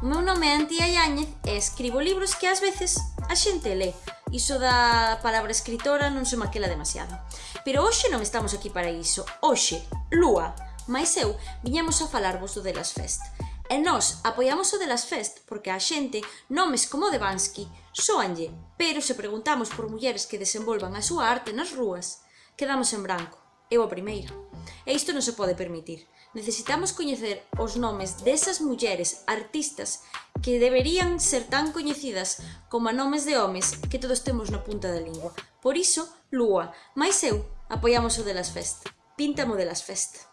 O meu nome é Antía Yáñez e escribo libros que ás veces a xente lé. Iso da palabra escritora non se maquela demasiado. Pero hoxe non estamos aquí para iso. Hoxe, Lúa, máis eu, viñamos a falarvos do Delas Fest. E nós apoiamos o Delas Fest porque a xente nomes como Devansky soanlle, pero se preguntamos por mulleres que desenvolvan a súa arte nas rúas, quedamos en branco eu a primeira. E isto non se pode permitir. Necesitamos coñecer os nomes desas mulleres artistas que deberían ser tan coñecidas como a nomes de homes que todos temos na punta da lingua. Por iso, Lúa, máis eu, apoiamos o de las Fest. Píntamo de las Fest.